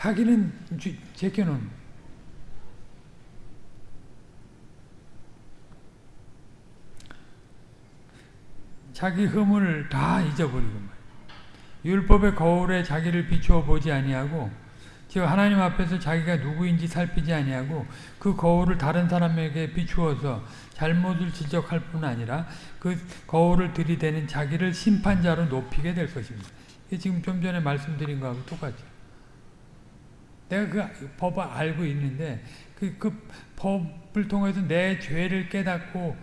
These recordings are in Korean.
자기는 제껴놓은 자기 흠을 다 잊어버리고 율법의 거울에 자기를 비추어 보지 아니하고 즉 하나님 앞에서 자기가 누구인지 살피지 아니하고 그 거울을 다른 사람에게 비추어서 잘못을 지적할 뿐 아니라 그 거울을 들이대는 자기를 심판자로 높이게 될 것입니다. 이게 지금 좀 전에 말씀드린 거하고 똑같죠. 내가 그 법을 알고 있는데 그, 그 법을 통해서 내 죄를 깨닫고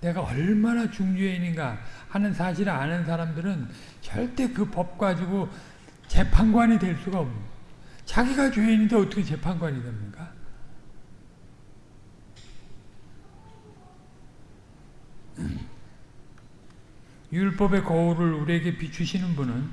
내가 얼마나 중죄인인가 하는 사실을 아는 사람들은 절대 그 법 가지고 재판관이 될 수가 없는 자기가 죄인인데 어떻게 재판관이 됩니까? 율법의 거울을 우리에게 비추시는 분은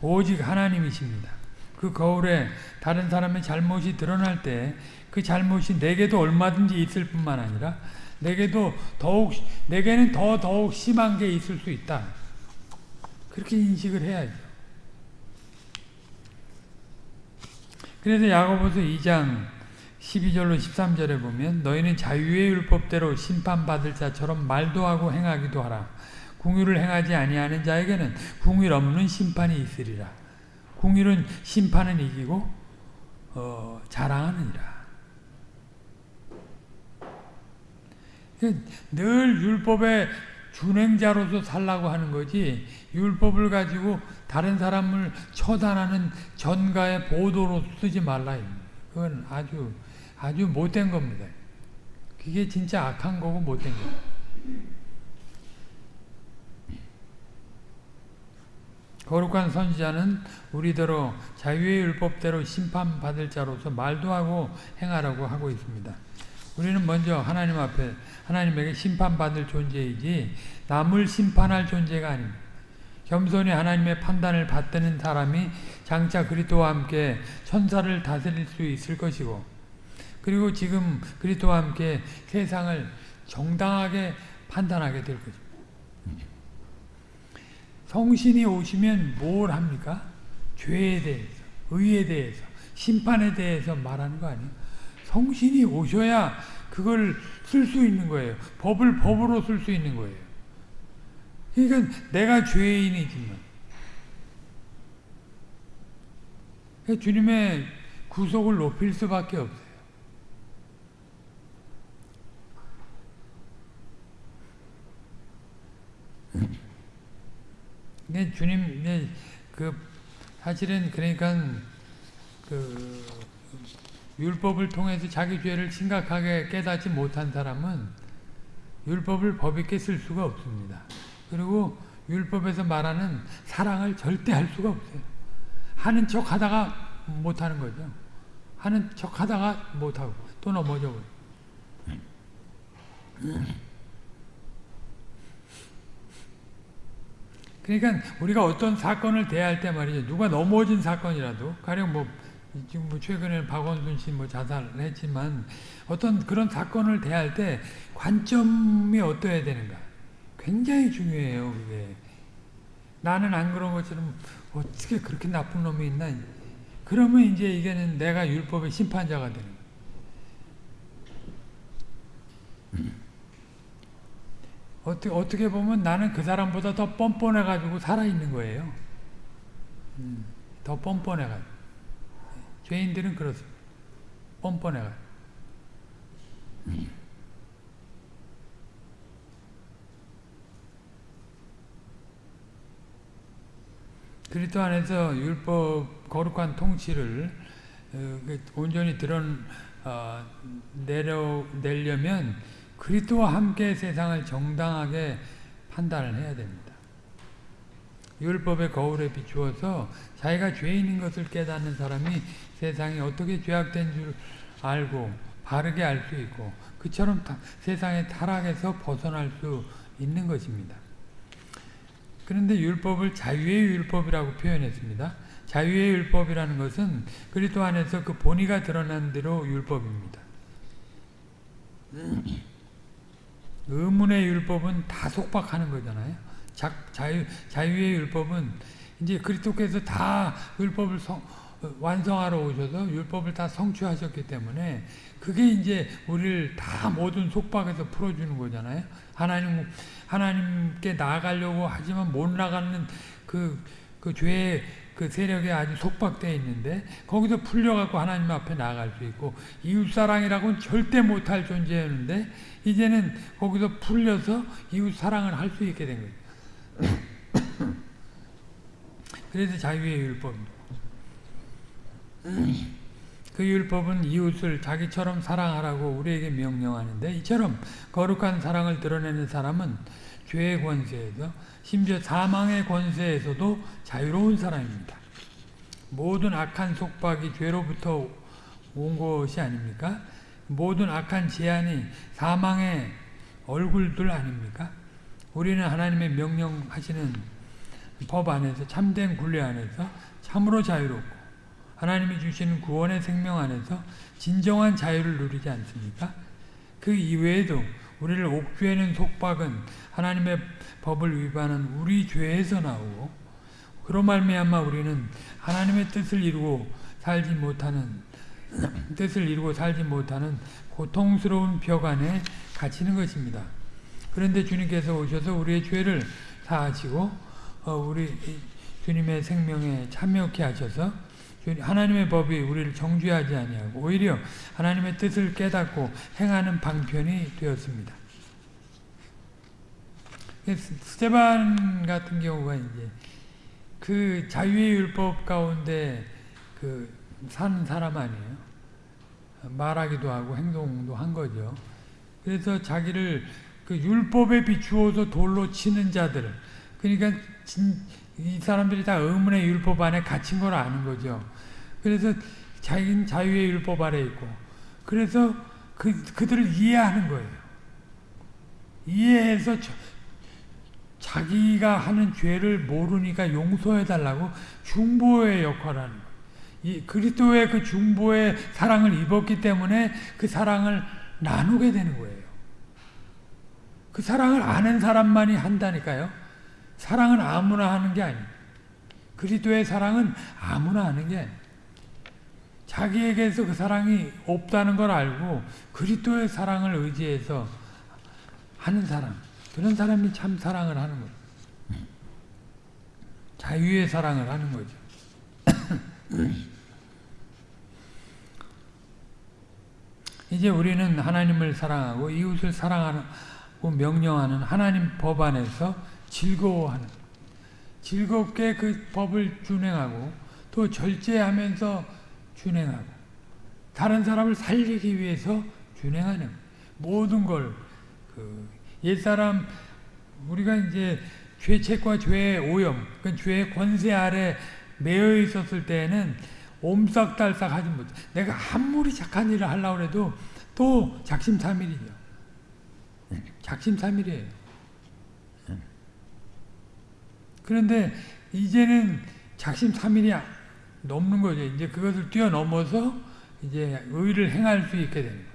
오직 하나님이십니다. 그 거울에 다른 사람의 잘못이 드러날 때 그 잘못이 내게도 얼마든지 있을 뿐만 아니라 내게도 더욱 내게는 더 더욱 심한 게 있을 수 있다. 그렇게 인식을 해야죠. 그래서 야고보서 2장 12절로 13절에 보면 너희는 자유의 율법대로 심판받을 자처럼 말도 하고 행하기도 하라. 궁유를 행하지 아니하는 자에게는 궁율 없는 심판이 있으리라. 궁율은 심판은 이기고 어, 자랑하느니라. 늘 율법의 준행자로서 살라고 하는 거지 율법을 가지고 다른 사람을 처단하는 전가의 보도로 쓰지 말라. 그건 아주 아주 못된 겁니다. 그게 진짜 악한 거고 못된 거. 거룩한 선지자는 우리대로 자유의 율법대로 심판받을 자로서 말도 하고 행하라고 하고 있습니다. 우리는 먼저 하나님 앞에 하나님에게 심판받을 존재이지 남을 심판할 존재가 아닙니다. 겸손히 하나님의 판단을 받드는 사람이 장차 그리스도와 함께 천사를 다스릴 수 있을 것이고 그리고 지금 그리스도와 함께 세상을 정당하게 판단하게 될 것입니다. 성신이 오시면 뭘 합니까? 죄에 대해서, 의에 대해서, 심판에 대해서 말하는 거 아니에요? 성신이 오셔야 그걸 쓸 수 있는 거예요. 법을 법으로 쓸 수 있는 거예요. 그러니까 내가 죄인이지만 그러니까 주님의 구속을 높일 수밖에 없어요. 근데 주님, 그, 사실은 그러니까 그 율법을 통해서 자기 죄를 심각하게 깨닫지 못한 사람은 율법을 법있게 쓸 수가 없습니다. 그리고 율법에서 말하는 사랑을 절대 할 수가 없어요. 하는 척 하다가 못하는 거죠. 하는 척 하다가 못하고 또 넘어져 버려 그러니까 우리가 어떤 사건을 대할 때 말이죠. 누가 넘어진 사건이라도 가령 뭐 지금 뭐 최근에 박원순 씨 뭐 자살을 했지만 어떤 그런 사건을 대할 때 관점이 어떠해야 되는가? 굉장히 중요해요 그게. 나는 안 그런 것처럼 어떻게 그렇게 나쁜 놈이 있나? 그러면 이제 이게는 내가 율법의 심판자가 되는 거예 어떻게, 어떻게 보면 나는 그 사람보다 더 뻔뻔해가지고 살아있는 거예요. 음, 더 뻔뻔해가지고. 죄인들은 그렇습니다. 뻔뻔해가지고. 그리스도 안에서 율법 거룩한 통치를 어, 그 온전히 드러내려면 그리스도와 함께 세상을 정당하게 판단을 해야 됩니다. 율법의 거울에 비추어서 자기가 죄인인 것을 깨닫는 사람이 세상이 어떻게 죄악된 줄 알고 바르게 알 수 있고 그처럼 세상의 타락에서 벗어날 수 있는 것입니다. 그런데 율법을 자유의 율법이라고 표현했습니다. 자유의 율법이라는 것은 그리스도 안에서 그 본의가 드러난 대로 율법입니다. 의문의 율법은 다 속박하는 거잖아요. 자, 자유, 자유의 율법은 이제 그리스도께서 다 율법을 성, 완성하러 오셔서 율법을 다 성취하셨기 때문에 그게 이제 우리를 다 모든 속박에서 풀어주는 거잖아요. 하나님 하나님께 나아가려고 하지만 못 나가는 그, 그 죄의 그 세력에 아주 속박되어 있는데 거기서 풀려갖고 하나님 앞에 나아갈 수 있고 이웃사랑이라고는 절대 못할 존재였는데 이제는 거기서 풀려서 이웃 사랑을 할 수 있게 된 거예요. 그래서 자유의 율법입니다. 그 율법은 이웃을 자기처럼 사랑하라고 우리에게 명령하는데 이처럼 거룩한 사랑을 드러내는 사람은 죄의 권세에서 심지어 사망의 권세에서도 자유로운 사람입니다. 모든 악한 속박이 죄로부터 온 것이 아닙니까? 모든 악한 제한이 사망의 얼굴들 아닙니까? 우리는 하나님의 명령하시는 법 안에서 참된 굴레 안에서 참으로 자유롭고 하나님이 주시는 구원의 생명 안에서 진정한 자유를 누리지 않습니까? 그 이외에도 우리를 옥죄는 속박은 하나님의 법을 위반한 우리 죄에서 나오고 그런 말미암아 우리는 하나님의 뜻을 이루고 살지 못하는 뜻을 이루고 살지 못하는 고통스러운 벽 안에 갇히는 것입니다. 그런데 주님께서 오셔서 우리의 죄를 사하시고 어, 우리 주님의 생명에 참여케 하셔서 하나님의 법이 우리를 정죄하지 아니하고 오히려 하나님의 뜻을 깨닫고 행하는 방편이 되었습니다. 스테반 같은 경우가 이제 그 자유의 율법 가운데 그 사는 사람 아니에요. 말하기도 하고 행동도 한 거죠. 그래서 자기를 그 율법에 비추어서 돌로 치는 자들, 그러니까 진, 이 사람들이 다 의문의 율법 안에 갇힌 걸 아는 거죠. 그래서 자기는 자유의 율법 아래 있고, 그래서 그, 그들을 이해하는 거예요. 이해해서 저, 자기가 하는 죄를 모르니까 용서해달라고 중보의 역할을 하는 거예요. 이 그리스도의 그 중보의 사랑을 입었기 때문에 그 사랑을 나누게 되는 거예요. 그 사랑을 아는 사람만이 한다니까요. 사랑은 아무나 하는 게 아니에요. 그리스도의 사랑은 아무나 하는 게 아니에요. 자기에게서 그 사랑이 없다는 걸 알고 그리스도의 사랑을 의지해서 하는 사람. 그런 사람이 참 사랑을 하는 거예요. 자유의 사랑을 하는 거죠. 이제 우리는 하나님을 사랑하고 이웃을 사랑하고 명령하는 하나님 법 안에서 즐거워하는 즐겁게 그 법을 준행하고 또 절제하면서 준행하고 다른 사람을 살리기 위해서 준행하는 모든 걸 그 옛사람 우리가 이제 죄책과 죄의 오염, 그 죄의 권세 아래 매여 있었을 때에는 옴싹달싹 하지 못. 내가 아무리 착한 일을 하려고 해도 또 작심삼일이죠. 작심삼일이에요. 그런데 이제는 작심삼일이 넘는 거죠. 이제 그것을 뛰어넘어서 이제 의를 행할 수 있게 됩니다.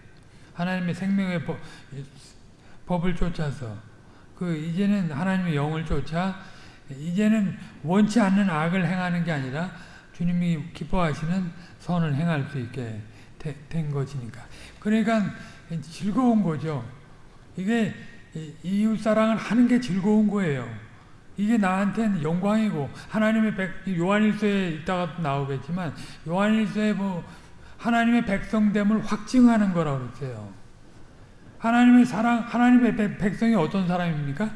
하나님의 생명의 법, 법을 쫓아서 그 이제는 하나님의 영을 쫓아 이제는 원치 않는 악을 행하는 게 아니라 주님이 기뻐하시는 선을 행할 수 있게 되, 된 것이니까. 그러니까 즐거운 거죠. 이게 이웃 사랑을 하는 게 즐거운 거예요. 이게 나한테는 영광이고 하나님의 백 요한일서에 있다가 나오겠지만 요한일서에 뭐 하나님의 백성됨을 확증하는 거라고 그랬어요. 하나님의 사랑, 하나님의 백성이 어떤 사람입니까?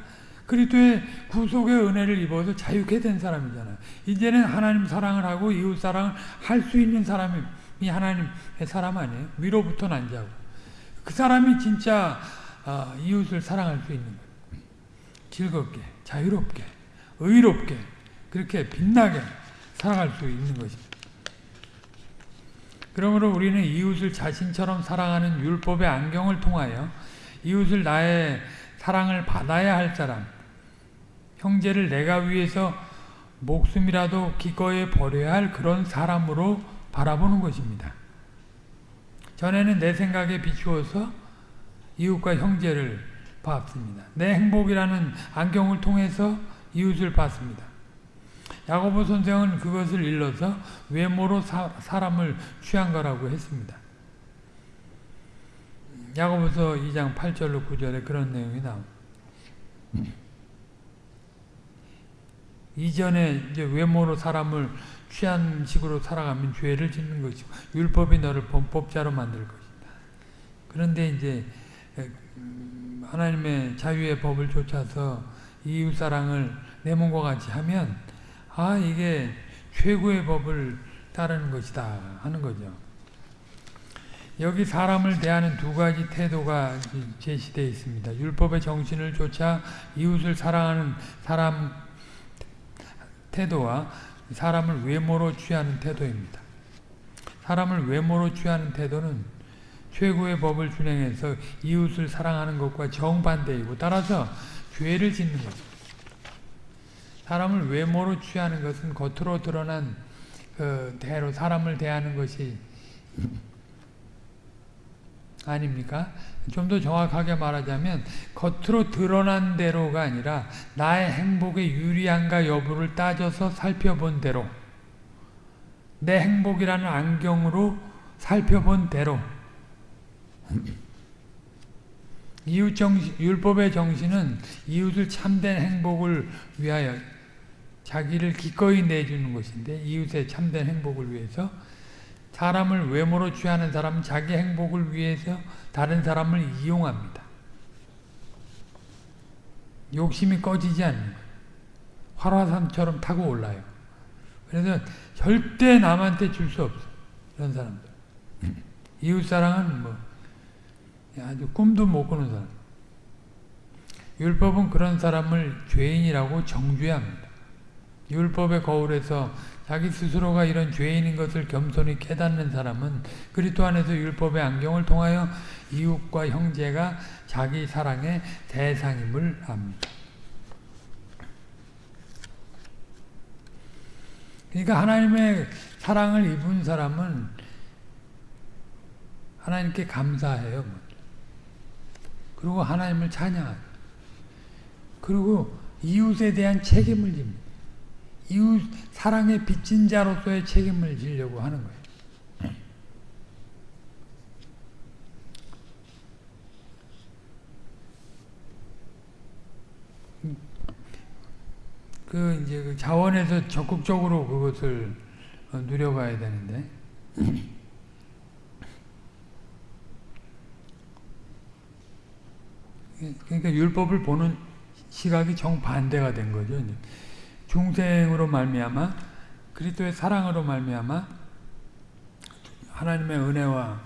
그리스도의 구속의 은혜를 입어서 자유케 된 사람이잖아요. 이제는 하나님 사랑을 하고 이웃 사랑을 할 수 있는 사람이 하나님의 사람 아니에요? 위로부터 난 자고. 그 사람이 진짜 어, 이웃을 사랑할 수 있는 거예요. 즐겁게, 자유롭게, 의롭게, 그렇게 빛나게 살아갈 수 있는 것입니다. 그러므로 우리는 이웃을 자신처럼 사랑하는 율법의 안경을 통하여 이웃을 나의 사랑을 받아야 할 사람, 형제를 내가 위해서 목숨이라도 기꺼이 버려야 할 그런 사람으로 바라보는 것입니다. 전에는 내 생각에 비추어서 이웃과 형제를 봤습니다. 내 행복이라는 안경을 통해서 이웃을 봤습니다. 야고보 선생은 그것을 일러서 외모로 사, 사람을 취한 거라고 했습니다. 야고보서 2장 8절로 9절에 그런 내용이 나옵니다. 이전에 이제 외모로 사람을 취한 식으로 살아가면 죄를 짓는 것이고 율법이 너를 범법자로 만들 것이다. 그런데 이제 음, 하나님의 자유의 법을 쫓아서 이웃 사랑을 내 몸과 같이 하면 아 이게 최고의 법을 따르는 것이다 하는 거죠. 여기 사람을 대하는 두 가지 태도가 제시되어 있습니다. 율법의 정신을 쫓아 이웃을 사랑하는 사람 태도와 사람을 외모로 취하는 태도입니다. 사람을 외모로 취하는 태도는 최고의 법을 준행해서 이웃을 사랑하는 것과 정반대이고 따라서 죄를 짓는 것입니다. 사람을 외모로 취하는 것은 겉으로 드러난 그 대로 사람을 대하는 것이 아닙니까? 좀 더 정확하게 말하자면 겉으로 드러난 대로가 아니라 나의 행복에 유리한가 여부를 따져서 살펴본 대로 내 행복이라는 안경으로 살펴본 대로 이웃 정신, 율법의 정신은 이웃을 참된 행복을 위하여 자기를 기꺼이 내주는 것인데 이웃의 참된 행복을 위해서 사람을 외모로 취하는 사람은 자기 행복을 위해서 다른 사람을 이용합니다. 욕심이 꺼지지 않는. 활화산처럼 타고 올라요. 그래서 절대 남한테 줄 수 없어. 이런 사람들. 이웃사랑은 뭐 아주 꿈도 못 꾸는 사람. 율법은 그런 사람을 죄인이라고 정죄합니다. 율법의 거울에서 자기 스스로가 이런 죄인인 것을 겸손히 깨닫는 사람은 그리스도 안에서 율법의 안경을 통하여 이웃과 형제가 자기 사랑의 대상임을 압니다. 그러니까 하나님의 사랑을 입은 사람은 하나님께 감사해요. 그리고 하나님을 찬양하고 그리고 이웃에 대한 책임을 집니다. 이웃 사랑의 빚진 자로서의 책임을 지려고 하는 거예요. 그 이제 그 자원에서 적극적으로 그것을 어, 누려가야 되는데 그러니까 율법을 보는 시각이 정반대가 된 거죠. 중생으로 말미암아 그리스도의 사랑으로 말미암아 하나님의 은혜와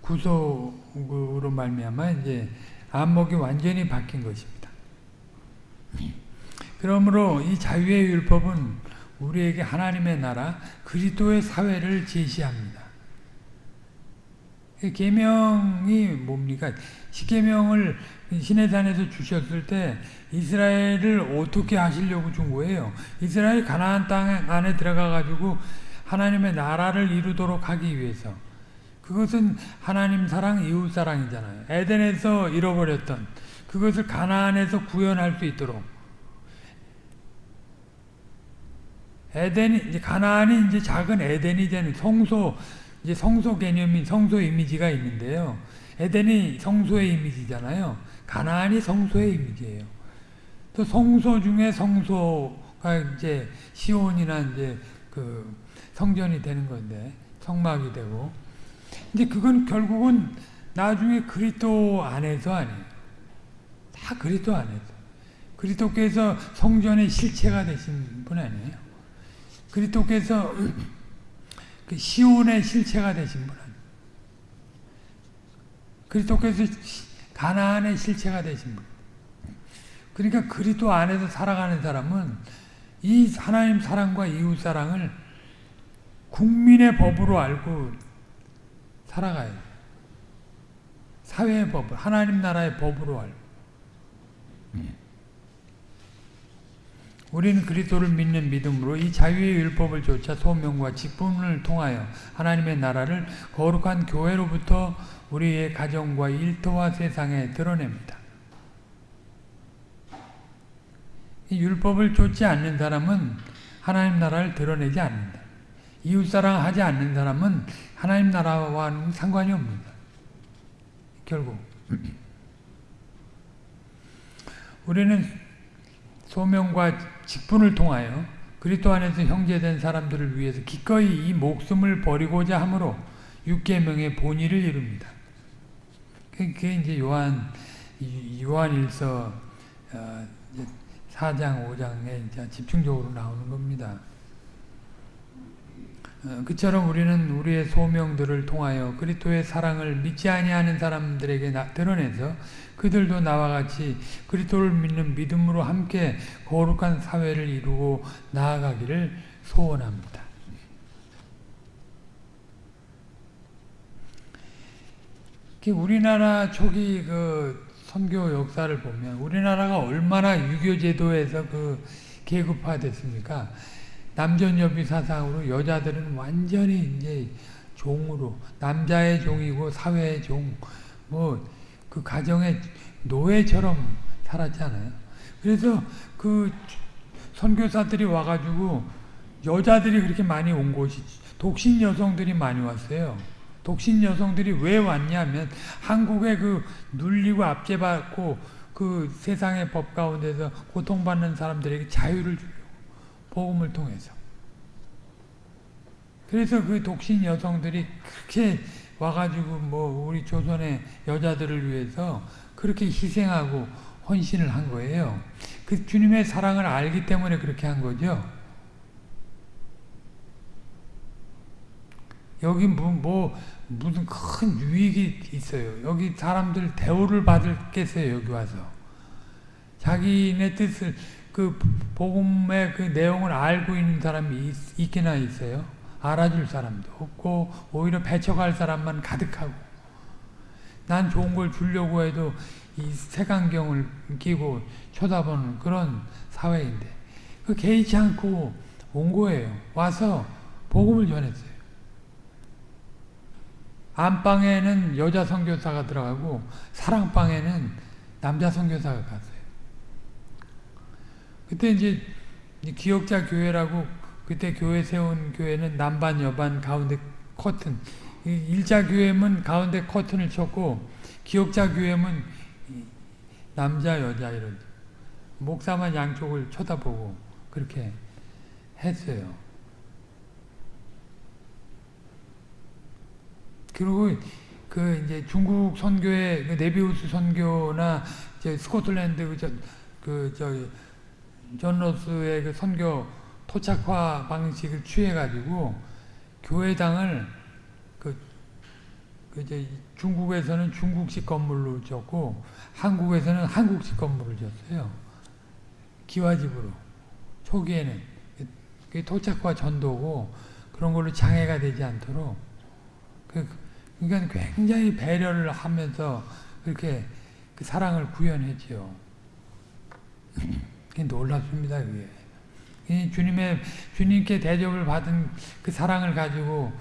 구속으로 말미암아 이제 안목이 완전히 바뀐 것입니다. 그러므로 이 자유의 율법은 우리에게 하나님의 나라 그리스도의 사회를 제시합니다. 계명이 뭡니까? 십계명을 시내산에서 주셨을 때 이스라엘을 어떻게 하시려고 준 거예요? 이스라엘 가나안 땅 안에 들어가 가지고 하나님의 나라를 이루도록 하기 위해서 그것은 하나님 사랑, 이웃 사랑이잖아요. 에덴에서 잃어버렸던 그것을 가나안에서 구현할 수 있도록 에덴이 이제 가나안이 이제 작은 에덴이 되는 성소 이제 성소 개념이 성소 이미지가 있는데요. 에덴이 성소의 이미지잖아요. 가나안이 성소의 이미지예요. 또 성소 중에 성소가 이제 시온이나 이제 그 성전이 되는 건데 성막이 되고 이제 그건 결국은 나중에 그리스도 안에서 아니에요. 다 그리스도 안에서. 그리스도께서 성전의 실체가 되신 분 아니에요. 그리스도께서 그 시온의 실체가 되신 분. 그리스도께서 가나안의 실체가 되신 분. 그러니까 그리스도 안에서 살아가는 사람은 이 하나님 사랑과 이웃 사랑을 국민의 법으로 알고 살아가야 돼. 사회의 법, 하나님 나라의 법으로 알고. 우리는 그리스도를 믿는 믿음으로 이 자유의 율법을 쫓아 소명과 직분을 통하여 하나님의 나라를 거룩한 교회로부터 우리의 가정과 일터와 세상에 드러냅니다. 율법을 쫓지 않는 사람은 하나님 나라를 드러내지 않는다. 이웃사랑 하지 않는 사람은 하나님 나라와는 상관이 없는다. 결국 우리는 소명과 직분을 통하여 그리스도 안에서 형제된 사람들을 위해서 기꺼이 이 목숨을 버리고자 함으로 육계명의 본의를 이룹니다. 그게 이제 요한 요한일서 4장, 어, 5장에 집중적으로 나오는 겁니다. 어, 그처럼 우리는 우리의 소명들을 통하여 그리스도의 사랑을 믿지 아니하는 사람들에게 드러내서 그들도 나와 같이 그리스도를 믿는 믿음으로 함께 거룩한 사회를 이루고 나아가기를 소원합니다. 우리나라 초기 그 선교 역사를 보면 우리나라가 얼마나 유교 제도에서 그 계급화 됐습니까? 남전여비 사상으로 여자들은 완전히 이제 종으로 남자의 종이고 사회의 종, 뭐 그 가정의 노예처럼 살았잖아요. 그래서 그 선교사들이 와가지고 여자들이 그렇게 많이 온 곳이 독신 여성들이 많이 왔어요. 독신 여성들이 왜 왔냐면 한국에 그 눌리고 압제받고 그 세상의 법 가운데서 고통받는 사람들에게 자유를 주려고 복음을 통해서 그래서 그 독신 여성들이 그렇게 와가지고 뭐 우리 조선의 여자들을 위해서 그렇게 희생하고 헌신을 한 거예요. 그 주님의 사랑을 알기 때문에 그렇게 한 거죠. 여기 뭐, 뭐 무슨 큰 유익이 있어요. 여기 사람들 대우를 받을겠어요. 여기 와서 자기네 뜻을 그 복음의 그 내용을 알고 있는 사람이 있, 있기나 있어요. 알아줄 사람도 없고 오히려 배척할 사람만 가득하고 난 좋은 걸 주려고 해도 이 색안경을 끼고 쳐다보는 그런 사회인데 그 개의치 않고 온 거예요. 와서 복음을 전했어요. 안방에는 여자 선교사가 들어가고 사랑방에는 남자 선교사가 갔어요. 그때 이제 기억자 교회라고 그때 교회 세운 교회는 남반 여반 가운데 커튼 일자 교회면 가운데 커튼을 쳤고 기억자 교회면 남자 여자 이런 목사만 양쪽을 쳐다보고 그렇게 했어요. 그리고 그 이제 중국 선교의 그 네비우스 선교나 이제 스코틀랜드 그저 그저 존 로스의 그 선교 토착화 방식을 취해가지고 교회당을 그, 그 이제 중국에서는 중국식 건물로 졌고 한국에서는 한국식 건물을 졌어요. 기와집으로 초기에는 그 토착화 전도고 그런 걸로 장애가 되지 않도록 그, 그러니까 굉장히 배려를 하면서 그렇게 그 사랑을 구현했지요. 놀랍습니다, 그게. 주님의 주님께 대접을 받은 그 사랑을 가지고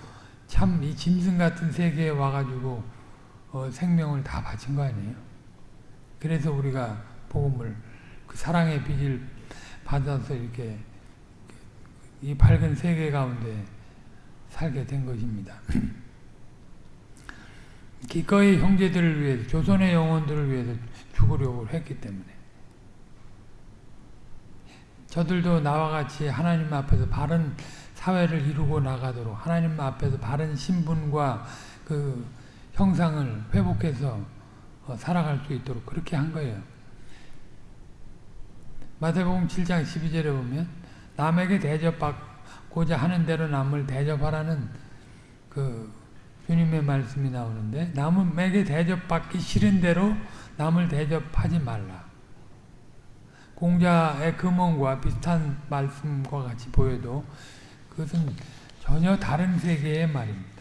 참 이 짐승 같은 세계에 와가지고 어, 생명을 다 바친 거 아니에요? 그래서 우리가 복음을 그 사랑의 빛을 받아서 이렇게 이 밝은 세계 가운데 살게 된 것입니다. 기꺼이 형제들을 위해서 조선의 영혼들을 위해서 죽으려고 했기 때문에 저들도 나와 같이 하나님 앞에서 바른 사회를 이루고 나가도록 하나님 앞에서 바른 신분과 그 형상을 회복해서 어, 살아갈 수 있도록 그렇게 한 거예요. 마태복음 7장 12절에 보면 남에게 대접받고자 하는 대로 남을 대접하라는 그 주님의 말씀이 나오는데 남에게 대접받기 싫은 대로 남을 대접하지 말라. 공자의 금원과 비슷한 말씀과 같이 보여도 그것은 전혀 다른 세계의 말입니다.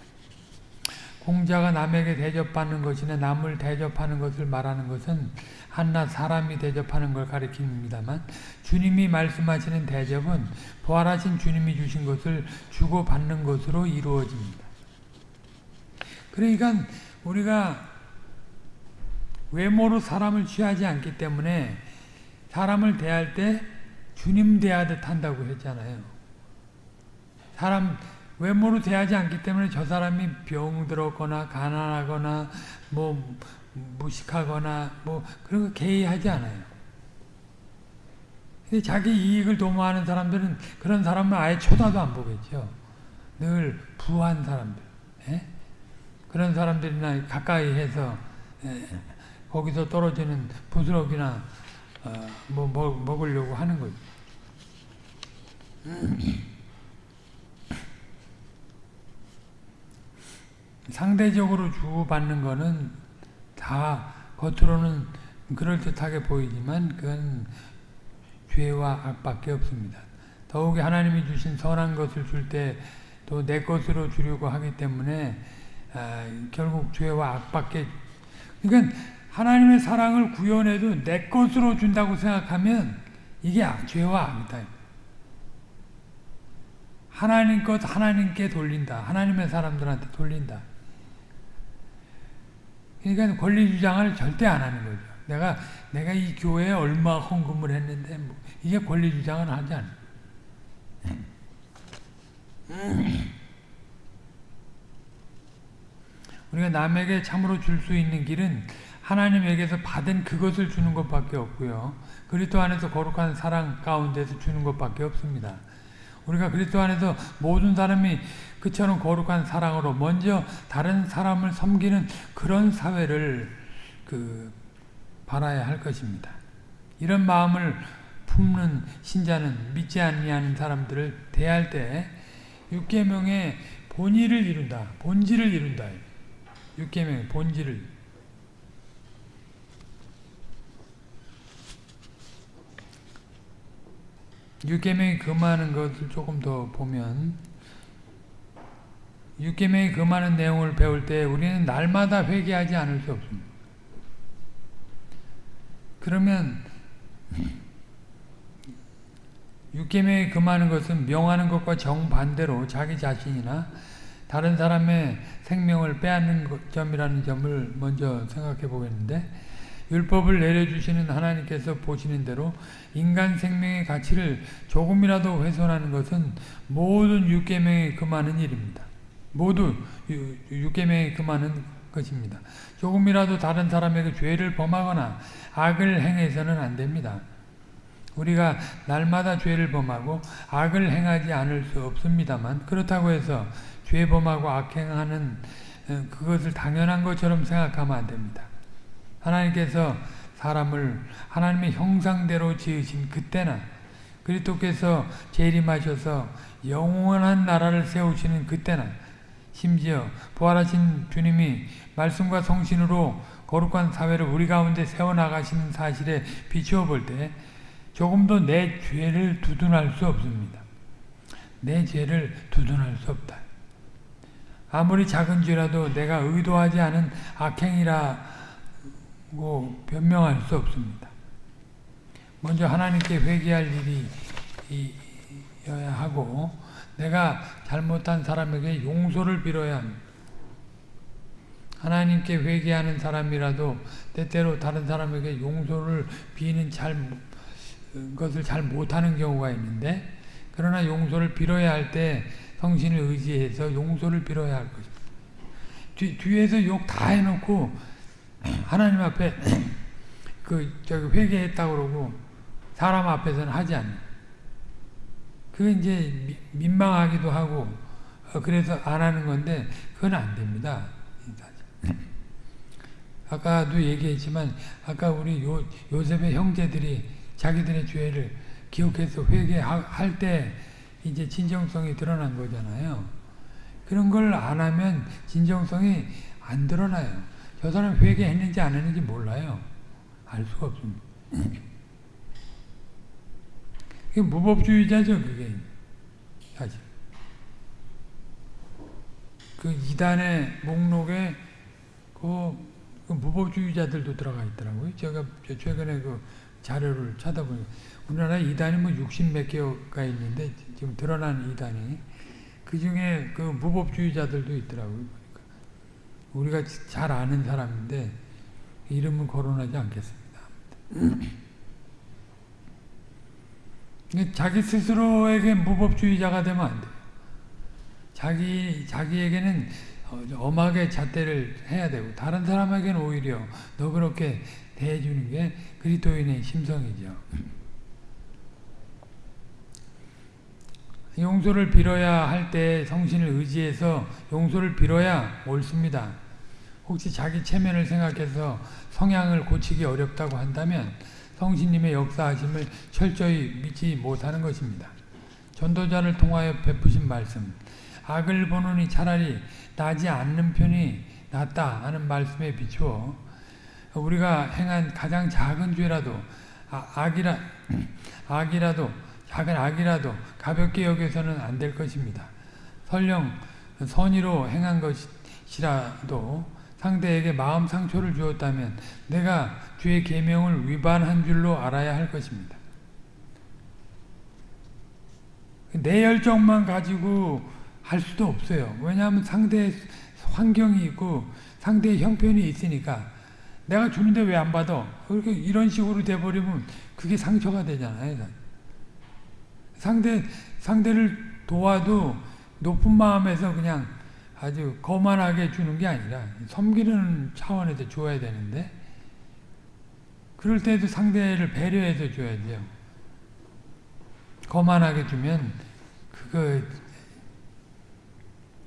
공자가 남에게 대접받는 것이나 남을 대접하는 것을 말하는 것은 한낱 사람이 대접하는 걸 가리킵니다만 주님이 말씀하시는 대접은 부활하신 주님이 주신 것을 주고받는 것으로 이루어집니다. 그러니까 우리가 외모로 사람을 취하지 않기 때문에 사람을 대할 때 주님 대하듯 한다고 했잖아요. 사람 외모로 대하지 않기 때문에 저 사람이 병들었거나 가난하거나 뭐 무식하거나 뭐 그런 거 개의하지 않아요. 자기 이익을 도모하는 사람들은 그런 사람을 아예 쳐다도 안 보겠죠. 늘 부한 사람들. 예? 그런 사람들이나 가까이 해서 예, 거기서 떨어지는 부스럭이나 어, 뭐 먹, 먹으려고 하는 거죠. 상대적으로 주고받는 거는 다 겉으로는 그럴듯하게 보이지만 그건 죄와 악밖에 없습니다. 더욱이 하나님이 주신 선한 것을 줄 때 또 내 것으로 주려고 하기 때문에 아, 결국 죄와 악밖에 그러니까 하나님의 사랑을 구현해도 내 것으로 준다고 생각하면 이게 죄와 악이다. 하나님 것 하나님께 돌린다. 하나님의 사람들한테 돌린다. 그러니까 권리 주장을 절대 안 하는 거죠. 내가 내가 이 교회에 얼마 헌금을 했는데 뭐 이게 권리 주장을 하지 않아. 우리가 남에게 참으로 줄 수 있는 길은 하나님에게서 받은 그것을 주는 것밖에 없고요. 그리스도 안에서 거룩한 사랑 가운데서 주는 것밖에 없습니다. 우리가 그리스도 안에서 모든 사람이 그처럼 거룩한 사랑으로 먼저 다른 사람을 섬기는 그런 사회를 그 바라야 할 것입니다. 이런 마음을 품는 신자는 믿지 아니하는 사람들을 대할 때 육계명의 본의를 이룬다. 본질을 이룬다. 육계명의 본질을 육계명이 금하는 것을 조금 더 보면 육계명이 금하는 내용을 배울 때 우리는 날마다 회개하지 않을 수 없습니다. 그러면 육계명이 금하는 것은 명하는 것과 정반대로 자기 자신이나 다른 사람의 생명을 빼앗는 점이라는 점을 먼저 생각해 보겠는데 율법을 내려주시는 하나님께서 보시는 대로 인간 생명의 가치를 조금이라도 훼손하는 것은 모든 육계명에 금하는 일입니다. 모두 육계명에 금하는 것입니다. 조금이라도 다른 사람에게 죄를 범하거나 악을 행해서는 안 됩니다. 우리가 날마다 죄를 범하고 악을 행하지 않을 수 없습니다만 그렇다고 해서 죄 범하고 악행하는 어, 그것을 당연한 것처럼 생각하면 안 됩니다. 하나님께서 사람을 하나님의 형상대로 지으신 그때나 그리스도께서 재림하셔서 영원한 나라를 세우시는 그때나 심지어 부활하신 주님이 말씀과 성신으로 거룩한 사회를 우리 가운데 세워나가시는 사실에 비추어 볼 때 조금도 내 죄를 두둔할 수 없습니다. 내 죄를 두둔할 수 없다. 아무리 작은 죄라도 내가 의도하지 않은 악행이라 고 변명할 수 없습니다. 먼저 하나님께 회개할 일이어야 하고 내가 잘못한 사람에게 용서를 빌어야. 하나님께 회개하는 사람이라도 때때로 다른 사람에게 용서를 비는 잘 것을 잘 못하는 경우가 있는데 그러나 용서를 빌어야 할 때 성신을 의지해서 용서를 빌어야 할 것입니다. 뒤, 뒤에서 욕 다 해놓고 하나님 앞에 그 저기 회개했다고 그러고 사람 앞에서는 하지 않는. 그 이제 민망하기도 하고 어, 그래서 안 하는 건데 그건 안 됩니다. 아까도 얘기했지만 아까 우리 요, 요셉의 형제들이 자기들의 죄를 기억해서 회개할 때 이제 진정성이 드러난 거잖아요. 그런 걸 안 하면 진정성이 안 드러나요. 저 사람 회개했는지 안 했는지 몰라요. 알 수가 없습니다. 그게 무법주의자죠, 그게. 사실. 그 이단의 목록에 그, 그 무법주의자들도 들어가 있더라고요. 제가 최근에 그 자료를 찾아보니까 우리나라 이단이 뭐 60 몇 개가 있는데 지금 드러난 이단이 그 중에 그 무법주의자들도 있더라고요. 우리가 잘 아는 사람인데 이름은 거론하지 않겠습니다. 자기 스스로에게 무법주의자가 되면 안 돼요. 자기, 자기에게는 어, 엄하게 잣대를 해야 되고, 다른 사람에게는 오히려 너 그렇게 대해주는 게 그리스도인의 심성이죠. 용서를 빌어야 할 때 성신을 의지해서 용서를 빌어야 옳습니다. 혹시 자기 체면을 생각해서 성향을 고치기 어렵다고 한다면 성신님의 역사하심을 철저히 믿지 못하는 것입니다. 전도자를 통하여 베푸신 말씀 악을 보느니 차라리 나지 않는 편이 낫다 하는 말씀에 비추어 우리가 행한 가장 작은 죄라도 아, 악이라, 악이라도 작은 악이라도 가볍게 여겨서는 안 될 것입니다. 설령 선의로 행한 것이라도 상대에게 마음 상처를 주었다면 내가 주의 계명을 위반한 줄로 알아야 할 것입니다. 내 열정만 가지고 할 수도 없어요. 왜냐하면 상대의 환경이 있고 상대의 형편이 있으니까 내가 주는데 왜 안 받아? 그렇게 이런 식으로 돼버리면 그게 상처가 되잖아요. 상대, 상대를 도와도 높은 마음에서 그냥 아주 거만하게 주는 게 아니라 섬기는 차원에서 줘야 되는데 그럴 때도 상대를 배려해서 줘야 돼요. 거만하게 주면 그거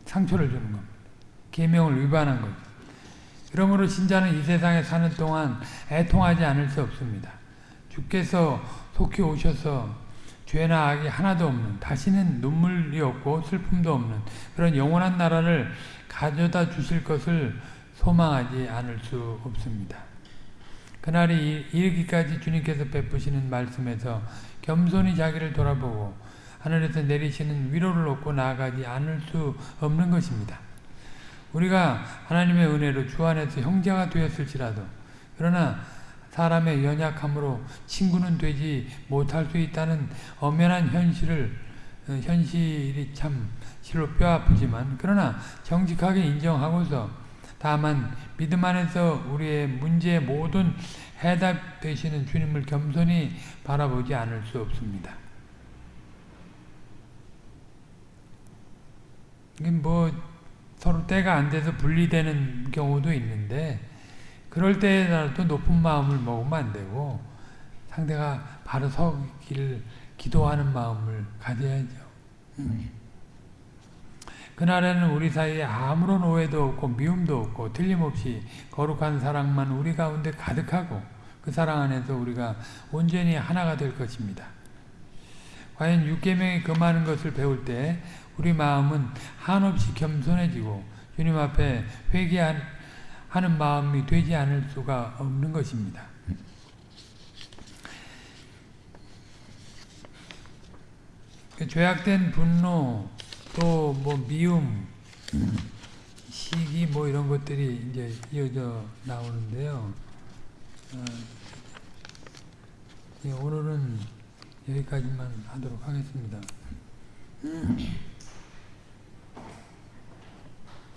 상처를 주는 겁니다. 계명을 위반한 거죠. 그러므로 신자는 이 세상에 사는 동안 애통하지 않을 수 없습니다. 주께서 속히 오셔서 죄나 악이 하나도 없는 다시는 눈물이 없고 슬픔도 없는 그런 영원한 나라를 가져다 주실 것을 소망하지 않을 수 없습니다. 그날이 이르기까지 주님께서 베푸시는 말씀에서 겸손히 자기를 돌아보고 하늘에서 내리시는 위로를 얻고 나아가지 않을 수 없는 것입니다. 우리가 하나님의 은혜로 주 안에서 형제가 되었을지라도 그러나 사람의 연약함으로 친구는 되지 못할 수 있다는 엄연한 현실을 어, 현실이 참 실로 뼈아프지만 그러나 정직하게 인정하고서 다만 믿음 안에서 우리의 문제의 모든 해답 되시는 주님을 겸손히 바라보지 않을 수 없습니다. 뭐 서로 때가 안 돼서 분리되는 경우도 있는데 그럴 때라도 높은 마음을 먹으면 안 되고 상대가 바로 서기를 기도하는 마음을 가져야죠. 그날에는 우리 사이에 아무런 오해도 없고 미움도 없고 틀림없이 거룩한 사랑만 우리 가운데 가득하고 그 사랑 안에서 우리가 온전히 하나가 될 것입니다. 과연 육계명이 금하는 것을 배울 때 우리 마음은 한없이 겸손해지고 주님 앞에 회개한 하는 마음이 되지 않을 수가 없는 것입니다. 그 죄악된 분노 또 뭐 미움 시기 뭐 이런 것들이 이제 이어져 나오는데요. 어, 예, 오늘은 여기까지만 하도록 하겠습니다.